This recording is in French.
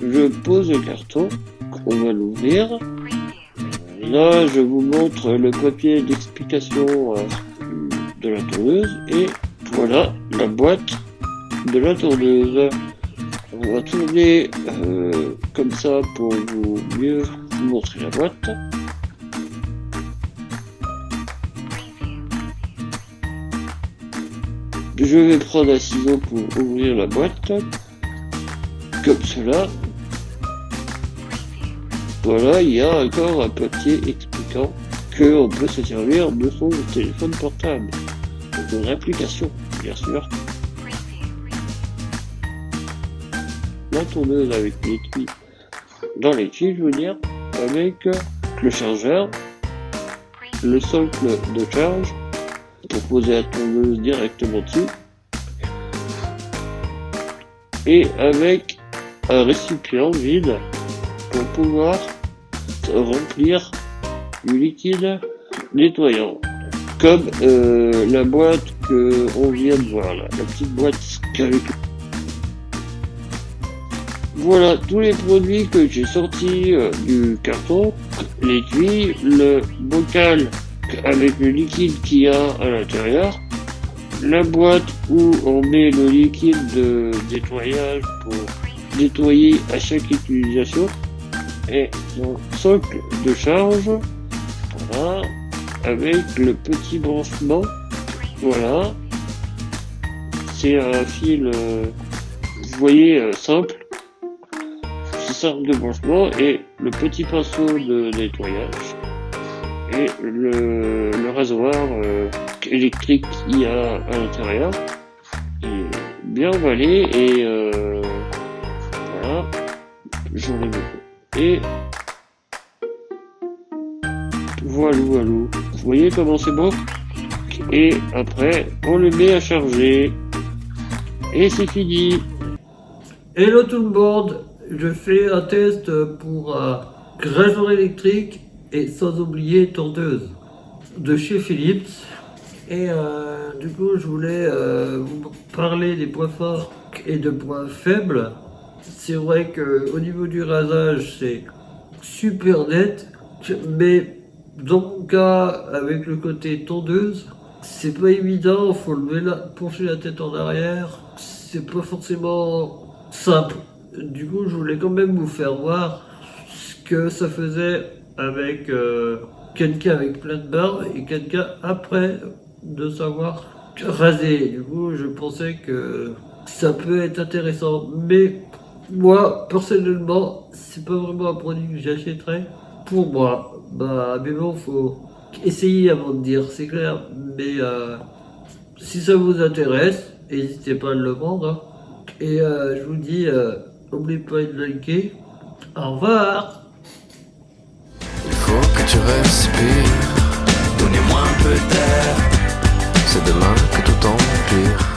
Je pose le carton, on va l'ouvrir. Là, je vous montre le papier d'explication euh, de la tourneuse et voilà la boîte de la tourneuse. On va tourner euh, comme ça pour vous mieux vous montrer la boîte. Je vais prendre un ciseau pour ouvrir la boîte, comme cela. Voilà, il y a encore un papier expliquant qu'on peut se servir de son téléphone portable. De une application, bien sûr. La tourneuse avec l'étui dans l'étui, je veux dire, avec le chargeur, le socle de charge, pour poser la tourneuse directement dessus, et avec un récipient vide pour pouvoir remplir du liquide nettoyant. Comme euh, la boîte que on vient de voir là, la petite boîte avec voilà tous les produits que j'ai sortis euh, du carton. L'étui le bocal avec le liquide qu'il y a à l'intérieur la boîte où on met le liquide de nettoyage pour nettoyer à chaque utilisation et mon socle de charge avec le petit branchement voilà. C'est un fil euh, vous voyez euh, simple simple de branchement et le petit pinceau de nettoyage le, rasoir euh, électrique qu'il y a à l'intérieur est bien emballé et euh, voilà j'en ai beaucoup. Et voilà vous voyez comment c'est beau et après on le met à charger. Et c'est fini. Hello tout le monde, je fais un test pour un rasoir électrique et sans oublier tondeuse de chez Philips. Et euh, du coup, je voulais euh, vous parler des points forts et de points faibles. C'est vrai que au niveau du rasage, c'est super net, mais dans mon cas, avec le côté tondeuse, c'est pas évident, faut lever la, pencher la tête en arrière, c'est pas forcément simple. Du coup, je voulais quand même vous faire voir ce que ça faisait avec euh, quelqu'un avec plein de barbe et quelqu'un après de savoir raser. Du coup, je pensais que ça peut être intéressant. Mais moi, personnellement, c'est pas vraiment un produit que j'achèterais pour moi. Bah, mais bon, faut essayer avant de dire, c'est clair. Mais euh, si ça vous intéresse, n'hésitez pas à le vendre. Hein. Et euh, je vous dis, n'oubliez pas de liker. Au revoir tu respires. Donnez-moi un peu d'air. C'est demain que tout empire.